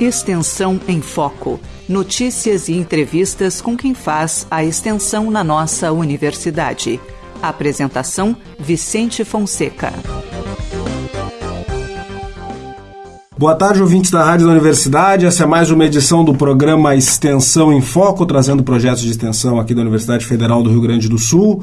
Extensão em Foco. Notícias e entrevistas com quem faz a extensão na nossa universidade. Apresentação: Vicente Fonseca. Boa tarde, ouvintes da Rádio da Universidade. Essa é mais uma edição do programa Extensão em Foco, trazendo projetos de extensão aqui da Universidade Federal do Rio Grande do Sul.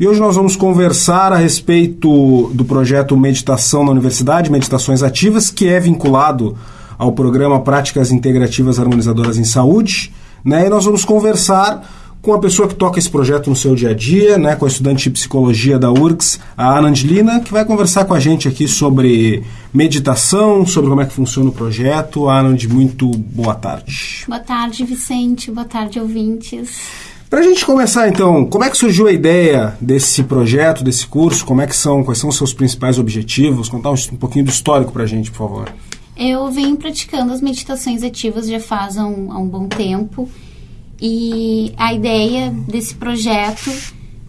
E hoje nós vamos conversar a respeito do projeto Meditação na Universidade, Meditações Ativas, que é vinculado ao programa Práticas Integrativas Harmonizadoras em Saúde, né? E nós vamos conversar com a pessoa que toca esse projeto no seu dia a dia, né, com a estudante de psicologia da URGS, a Ana Angelina, que vai conversar com a gente aqui sobre meditação, sobre como é que funciona o projeto. Ana, muito boa tarde. Boa tarde, Vicente. Boa tarde, ouvintes. Para a gente começar, então, como é que surgiu a ideia desse projeto, desse curso? Como é que são, quais são os seus principais objetivos? Contar um, um pouquinho do histórico para a gente, por favor. Eu venho praticando as meditações ativas já faz um, há um bom tempo e a ideia desse projeto,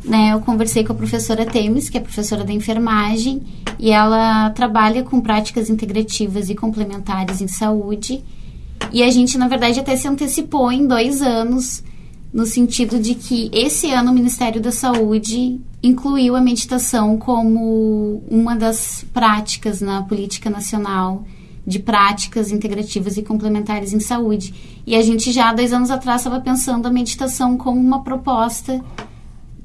né, eu conversei com a professora Temes, que é professora da enfermagem, e ela trabalha com práticas integrativas e complementares em saúde. E a gente, na verdade, até se antecipou em dois anos, no sentido de que esse ano o Ministério da Saúde incluiu a meditação como uma das práticas na política nacional de práticas integrativas e complementares em saúde. E a gente já, dois anos atrás, estava pensando a meditação como uma proposta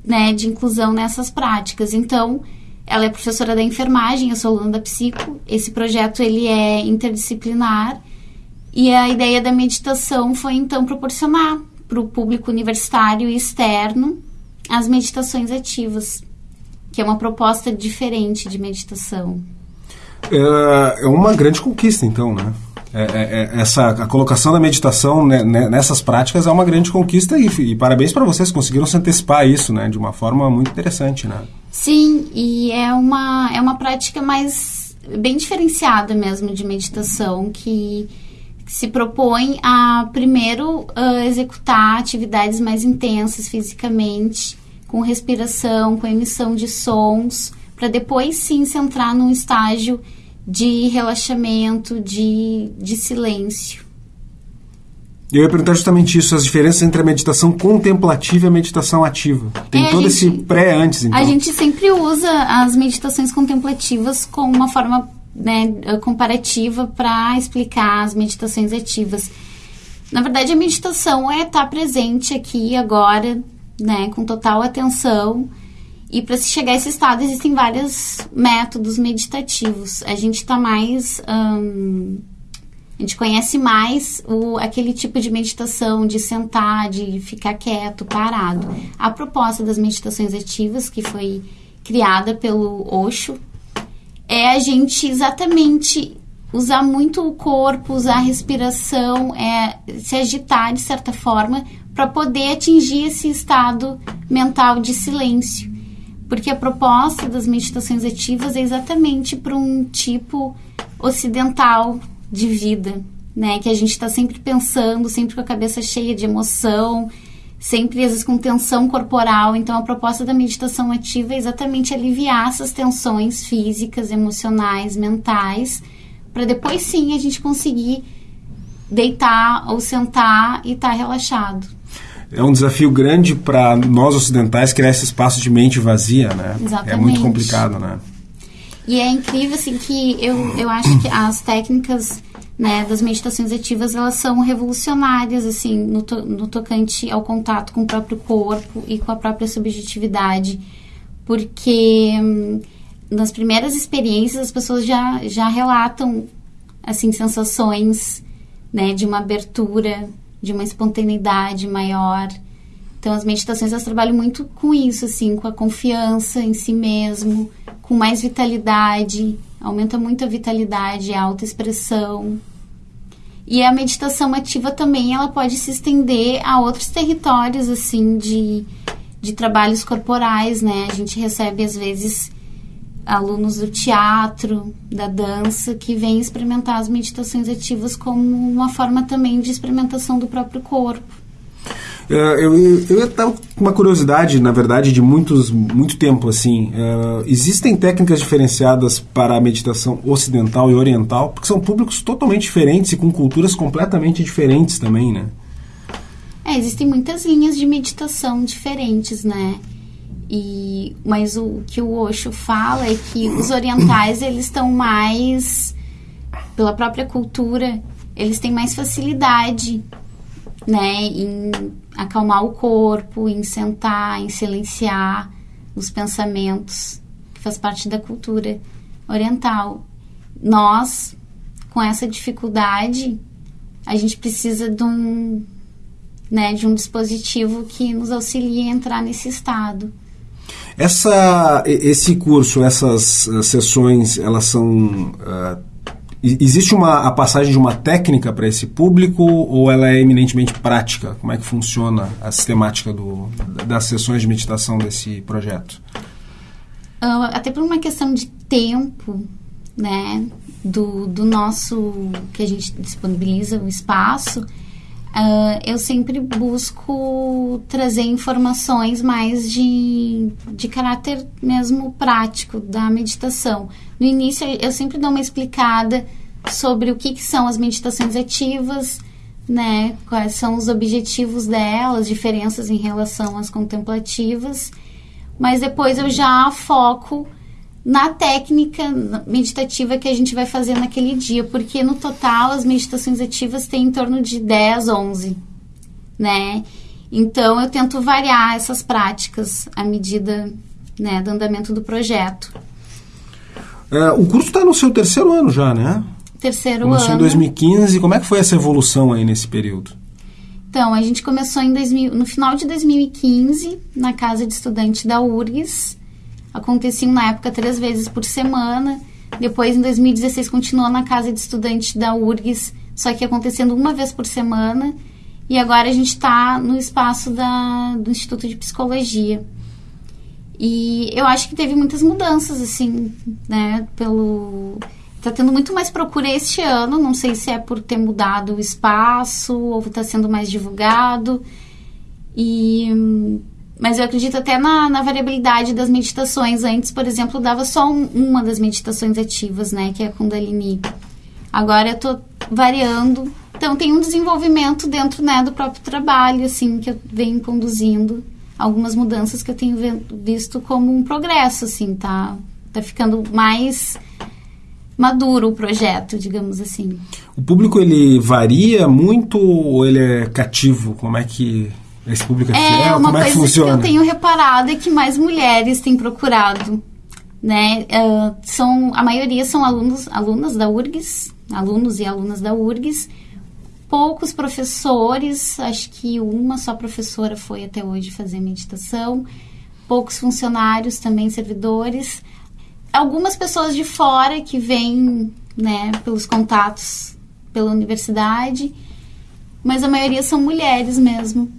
né, de inclusão nessas práticas. Então, ela é professora da enfermagem, eu sou aluna da psico. Esse projeto ele é interdisciplinar e a ideia da meditação foi então proporcionar para o público universitário e externo as meditações ativas, que é uma proposta diferente de meditação é, é uma grande conquista, então, né? É, é, é, essa a colocação da meditação né, nessas práticas é uma grande conquista e, e parabéns para vocês conseguiram se antecipar a isso né de uma forma muito interessante né sim e é uma é uma prática mais bem diferenciada mesmo de meditação que se propõe a primeiro uh, executar atividades mais intensas fisicamente com respiração com emissão de sons para depois sim se entrar num estágio de relaxamento, de, de silêncio. Eu ia perguntar justamente isso, as diferenças entre a meditação contemplativa e a meditação ativa. Tem é, todo gente, esse pré antes, então. A gente sempre usa as meditações contemplativas como uma forma né, comparativa para explicar as meditações ativas. Na verdade, a meditação é estar presente aqui agora, né, com total atenção e para se chegar a esse estado existem vários métodos meditativos. A gente está mais. A gente conhece mais o, aquele tipo de meditação de sentar, de ficar quieto, parado. A proposta das meditações ativas, que foi criada pelo Osho, é a gente exatamente usar muito o corpo, usar a respiração, é se agitar de certa forma para poder atingir esse estado mental de silêncio porque a proposta das meditações ativas é exatamente para um tipo ocidental de vida, né? Que a gente está sempre pensando, sempre com a cabeça cheia de emoção, sempre às vezes com tensão corporal. Então a proposta da meditação ativa é exatamente aliviar essas tensões físicas, emocionais, mentais, para depois sim a gente conseguir deitar ou sentar e estar tá relaxado é um desafio grande para nós ocidentais criar esse espaço de mente vazia, né? Exatamente. É muito complicado, né? E é incrível, assim, que eu, eu acho que as técnicas né, das meditações ativas, elas são revolucionárias, assim, no, to, no tocante ao contato com o próprio corpo e com a própria subjetividade. Porque hum, nas primeiras experiências as pessoas já, já relatam, assim, sensações, né, de uma abertura de uma espontaneidade maior. Então, as meditações elas trabalham muito com isso, assim, com a confiança em si mesmo, com mais vitalidade, aumenta muito a vitalidade, a autoexpressão. E a meditação ativa também, ela pode se estender a outros territórios, assim, de, de trabalhos corporais, né? A gente recebe, às vezes, alunos do teatro, da dança, que vêm experimentar as meditações ativas como uma forma também de experimentação do próprio corpo. É, eu, eu, eu com uma curiosidade, na verdade, de muitos, muito tempo, assim. Uh, existem técnicas diferenciadas para a meditação ocidental e oriental, porque são públicos totalmente diferentes e com culturas completamente diferentes também, né? É, existem muitas linhas de meditação diferentes, né? E, mas o que o Osho fala é que os orientais, eles estão mais, pela própria cultura, eles têm mais facilidade né, em acalmar o corpo, em sentar, em silenciar os pensamentos, que faz parte da cultura oriental. Nós, com essa dificuldade, a gente precisa de um, né, de um dispositivo que nos auxilie a entrar nesse estado. Essa, esse curso, essas uh, sessões, elas são uh, Existe uma, a passagem de uma técnica para esse público ou ela é eminentemente prática? Como é que funciona a sistemática do, das sessões de meditação desse projeto? Uh, até por uma questão de tempo, né, do, do nosso, que a gente disponibiliza o espaço, uh, eu sempre busco trazer informações mais de, de caráter mesmo prático da meditação. No início, eu sempre dou uma explicada sobre o que, que são as meditações ativas, né? Quais são os objetivos delas, diferenças em relação às contemplativas. Mas depois eu já foco na técnica meditativa que a gente vai fazer naquele dia, porque no total as meditações ativas têm em torno de 10, 11, né? Então eu tento variar essas práticas à medida né, do andamento do projeto. É, o curso está no seu terceiro ano já, né? Terceiro Começou ano. em 2015. Como é que foi essa evolução aí nesse período? Então, a gente começou em 2000, no final de 2015, na casa de estudante da URGS. Aconteciam na época três vezes por semana. Depois, em 2016, continuou na casa de estudante da URGS, só que acontecendo uma vez por semana. E agora a gente está no espaço da, do Instituto de Psicologia. E eu acho que teve muitas mudanças, assim, né? Pelo. Tá tendo muito mais procura este ano. Não sei se é por ter mudado o espaço ou está sendo mais divulgado. E. Mas eu acredito até na, na variabilidade das meditações. Antes, por exemplo, dava só um, uma das meditações ativas, né? Que é a Kundalini. Agora eu tô variando. Então tem um desenvolvimento dentro né, do próprio trabalho, assim, que eu venho conduzindo algumas mudanças que eu tenho visto como um progresso, assim, tá? Tá ficando mais maduro o projeto, digamos assim. O público ele varia muito ou ele é cativo? Como é que esse público é, é fiel? Uma Como é coisa que funciona? que eu tenho reparado é que mais mulheres têm procurado, né? Uh, são a maioria são alunos, alunas da URGS, alunos e alunas da URGS poucos professores, acho que uma só professora foi até hoje fazer meditação, poucos funcionários também, servidores, algumas pessoas de fora que vêm, né, pelos contatos pela universidade, mas a maioria são mulheres mesmo.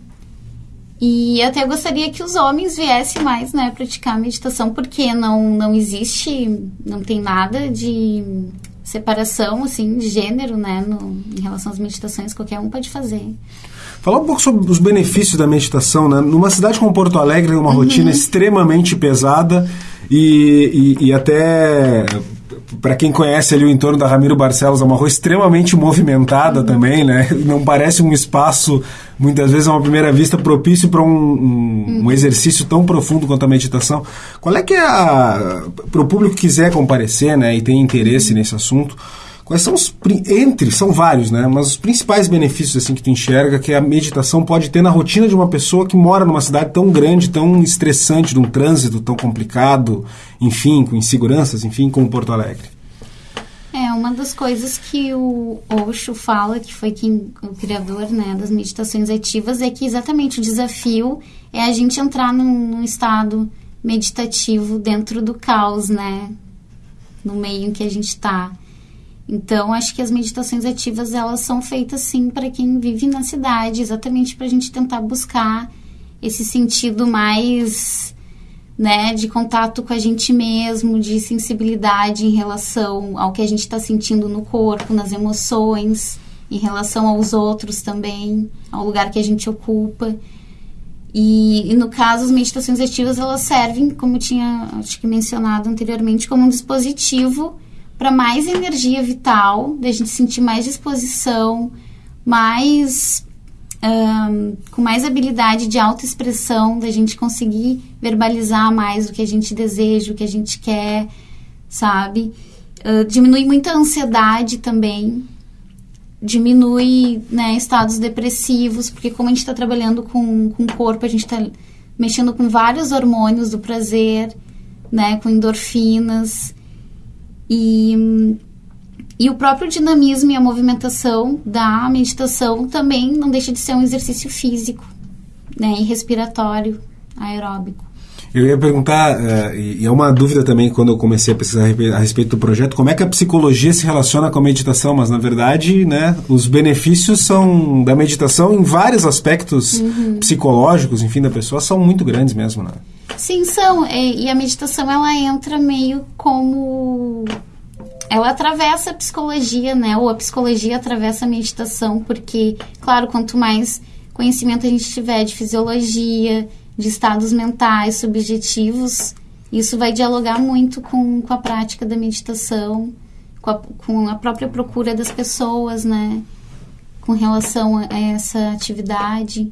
E até gostaria que os homens viessem mais, né, praticar meditação, porque não, não existe, não tem nada de separação assim de gênero, né, no, em relação às meditações, qualquer um pode fazer. Falar um pouco sobre os benefícios da meditação, né? Numa cidade como Porto Alegre, uma uhum. rotina extremamente pesada e, e, e até para quem conhece ali o entorno da Ramiro Barcelos, é uma rua extremamente movimentada uhum. também, né? Não parece um espaço, muitas vezes, a uma primeira vista, propício para um, um, uhum. um, exercício tão profundo quanto a meditação. Qual é que é a. Para o público que quiser comparecer, né, e tem interesse uhum. nesse assunto, Quais são os entre, são vários, né? Mas os principais benefícios assim que tu enxerga que a meditação pode ter na rotina de uma pessoa que mora numa cidade tão grande, tão estressante, de um trânsito tão complicado, enfim, com inseguranças, enfim, como Porto Alegre. É, uma das coisas que o Osho fala, que foi quem, o criador né, das meditações ativas, é que exatamente o desafio é a gente entrar num, num estado meditativo dentro do caos, né? No meio em que a gente está. Então, acho que as meditações ativas elas são feitas sim para quem vive na cidade, exatamente para a gente tentar buscar esse sentido mais, né, de contato com a gente mesmo, de sensibilidade em relação ao que a gente está sentindo no corpo, nas emoções, em relação aos outros também, ao lugar que a gente ocupa. E, e, no caso, as meditações ativas elas servem, como tinha acho que mencionado anteriormente, como um dispositivo para mais energia vital, da gente sentir mais disposição, mais um, com mais habilidade de autoexpressão, da gente conseguir verbalizar mais o que a gente deseja, o que a gente quer, sabe? Uh, diminui muito ansiedade também, diminui né, estados depressivos, porque como a gente está trabalhando com, com o corpo, a gente está mexendo com vários hormônios do prazer, né, com endorfinas. E, e o próprio dinamismo e a movimentação da meditação também não deixa de ser um exercício físico né, e respiratório, aeróbico. Eu ia perguntar, uh, e é uma dúvida também quando eu comecei a pesquisar a respeito do projeto, como é que a psicologia se relaciona com a meditação, mas na verdade, né, os benefícios são da meditação em vários aspectos uhum. psicológicos, enfim, da pessoa, são muito grandes mesmo, né? Sim, são. E, e a meditação, ela entra meio como ela atravessa a psicologia, né? Ou a psicologia atravessa a meditação, porque, claro, quanto mais conhecimento a gente tiver de fisiologia, de estados mentais subjetivos, isso vai dialogar muito com, com a prática da meditação, com a, com a própria procura das pessoas, né? Com relação a essa atividade.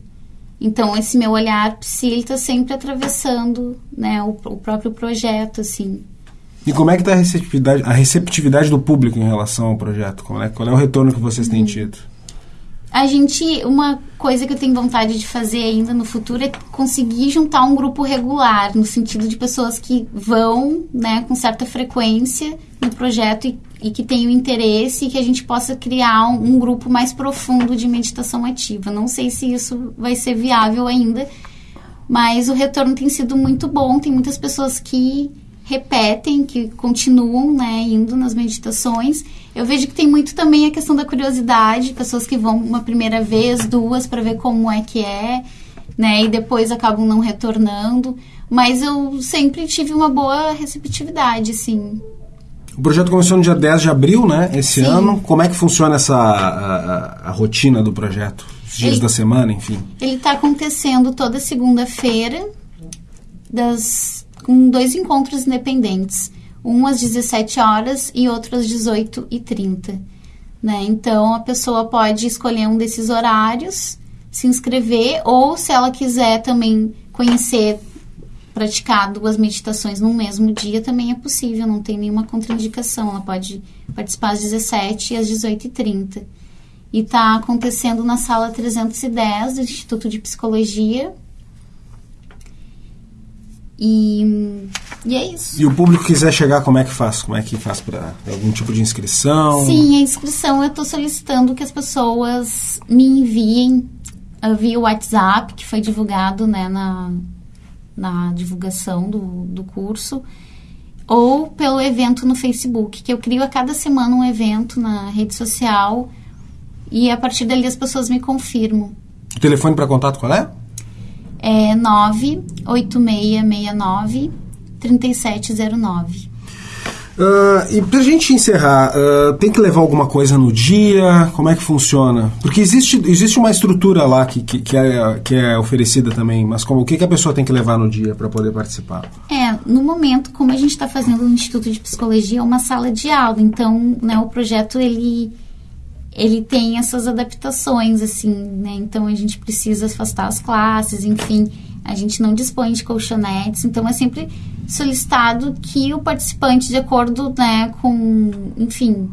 Então, esse meu olhar psi, ele está sempre atravessando né, o, o, próprio projeto, assim. E como é que está a receptividade, a receptividade do público em relação ao projeto? Qual é, qual é o retorno que vocês têm uhum. tido? A gente, uma coisa que eu tenho vontade de fazer ainda no futuro é conseguir juntar um grupo regular, no sentido de pessoas que vão, né, com certa frequência no projeto e, e que tenham interesse e que a gente possa criar um, um grupo mais profundo de meditação ativa. Não sei se isso vai ser viável ainda, mas o retorno tem sido muito bom. Tem muitas pessoas que repetem, que continuam, né, indo nas meditações eu vejo que tem muito também a questão da curiosidade, pessoas que vão uma primeira vez, duas, para ver como é que é, né? E depois acabam não retornando. Mas eu sempre tive uma boa receptividade, sim. O projeto começou no dia 10 de abril, né? Esse Sim. ano. Como é que funciona essa a, a, a rotina do projeto? Os dias ele, da semana, enfim? Ele está acontecendo toda segunda-feira, das com dois encontros independentes um às 17 horas e outro às 18 e 30. Né? Então, a pessoa pode escolher um desses horários, se inscrever, ou se ela quiser também conhecer, praticar duas meditações no mesmo dia, também é possível, não tem nenhuma contraindicação. Ela pode participar às 17 e às 18 e 30. E está acontecendo na sala 310 do Instituto de Psicologia, e, e é isso. E o público quiser chegar, como é que faz? Como é que faz para algum tipo de inscrição? Sim, a inscrição eu estou solicitando que as pessoas me enviem via WhatsApp, que foi divulgado né, na, na divulgação do, do curso, ou pelo evento no Facebook, que eu crio a cada semana um evento na rede social e a partir dali as pessoas me confirmam. O telefone para contato qual é? É 98669 3709. Uh, e pra gente encerrar, uh, tem que levar alguma coisa no dia? Como é que funciona? Porque existe, existe uma estrutura lá que, que, que, é, que é oferecida também, mas como, o que, que a pessoa tem que levar no dia para poder participar? É, no momento, como a gente está fazendo no Instituto de Psicologia, é uma sala de aula, então né, o projeto ele ele tem essas adaptações, assim, né? Então a gente precisa afastar as classes, enfim, a gente não dispõe de colchonetes, então é sempre solicitado que o participante, de acordo, né, com, enfim,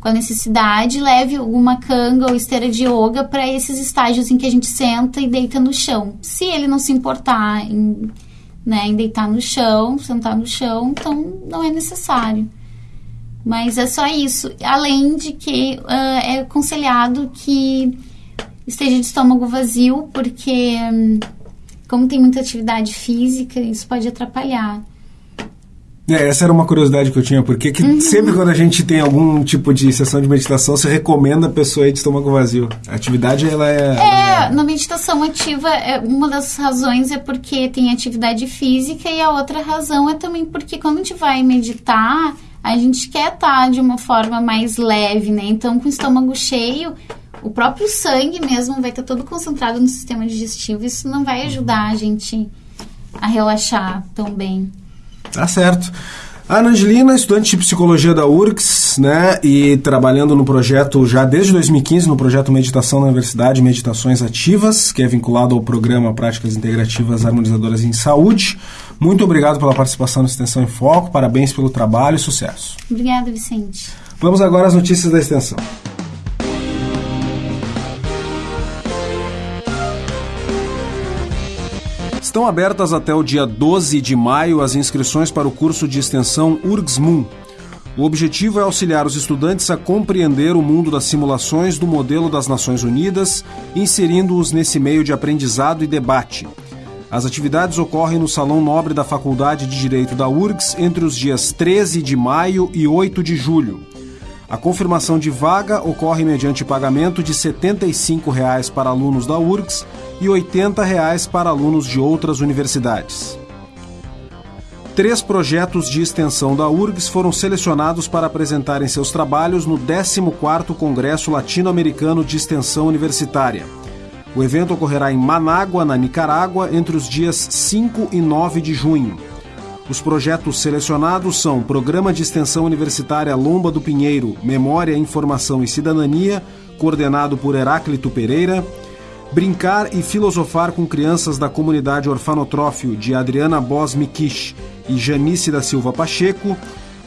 com a necessidade, leve alguma canga ou esteira de yoga para esses estágios em que a gente senta e deita no chão. Se ele não se importar em, né, em deitar no chão, sentar no chão, então não é necessário. Mas é só isso. Além de que uh, é aconselhado que esteja de estômago vazio, porque um, como tem muita atividade física, isso pode atrapalhar. É, essa era uma curiosidade que eu tinha, porque que uhum. sempre quando a gente tem algum tipo de sessão de meditação, você recomenda a pessoa ir de estômago vazio. A atividade, ela é... É, é... na meditação ativa, é, uma das razões é porque tem atividade física e a outra razão é também porque quando a gente vai meditar, a gente quer estar tá de uma forma mais leve, né? Então, com o estômago cheio, o próprio sangue mesmo vai estar todo concentrado no sistema digestivo. Isso não vai ajudar a gente a relaxar tão bem. Tá certo. A Ana Angelina, estudante de psicologia da URGS, né, e trabalhando no projeto já desde 2015, no projeto Meditação na Universidade, Meditações Ativas, que é vinculado ao programa Práticas Integrativas Harmonizadoras em Saúde. Muito obrigado pela participação na Extensão em Foco, parabéns pelo trabalho e sucesso. Obrigada, Vicente. Vamos agora às notícias da Extensão. Estão abertas até o dia 12 de maio as inscrições para o curso de extensão URGS-MUN. O objetivo é auxiliar os estudantes a compreender o mundo das simulações do modelo das Nações Unidas, inserindo-os nesse meio de aprendizado e debate. As atividades ocorrem no Salão Nobre da Faculdade de Direito da URGS entre os dias 13 de maio e 8 de julho. A confirmação de vaga ocorre mediante pagamento de 75 reais para alunos da URGS e 80 reais para alunos de outras universidades. Três projetos de extensão da URGS foram selecionados para apresentarem seus trabalhos no 14º Congresso Latino-Americano de Extensão Universitária. O evento ocorrerá em Manágua, na Nicarágua, entre os dias 5 e 9 de junho. Os projetos selecionados são Programa de Extensão Universitária Lomba do Pinheiro, Memória, Informação e Cidadania, coordenado por Heráclito Pereira, Brincar e Filosofar com Crianças da Comunidade Orfanotrófio, de Adriana Bos Mikish e Janice da Silva Pacheco,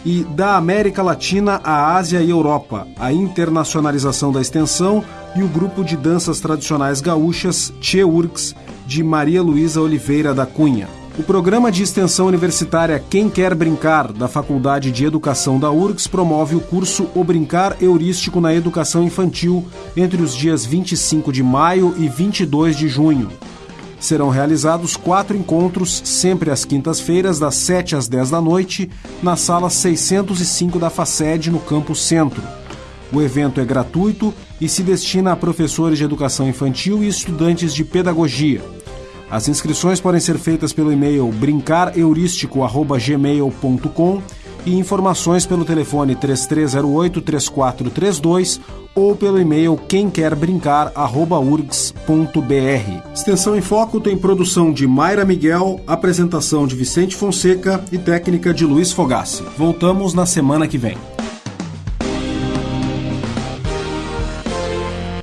e Da América Latina à Ásia e Europa, a internacionalização da extensão e o grupo de danças tradicionais gaúchas Cheurgs, de Maria Luísa Oliveira da Cunha. O programa de extensão universitária Quem Quer Brincar, da Faculdade de Educação da URGS, promove o curso O Brincar Heurístico na Educação Infantil entre os dias 25 de maio e 22 de junho. Serão realizados quatro encontros, sempre às quintas-feiras, das 7 às 10 da noite, na sala 605 da FACED, no Campo Centro. O evento é gratuito e se destina a professores de educação infantil e estudantes de pedagogia. As inscrições podem ser feitas pelo e-mail brincarheurístico.gmail.com e informações pelo telefone 3308-3432 ou pelo e-mail quemquerbrincar.urgs.br. Extensão em Foco tem produção de Mayra Miguel, apresentação de Vicente Fonseca e técnica de Luiz Fogassi. Voltamos na semana que vem.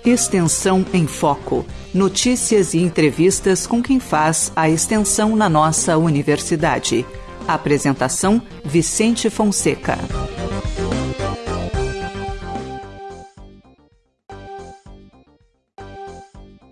Extensão em Foco. Notícias e entrevistas com quem faz a extensão na nossa universidade. Apresentação: Vicente Fonseca.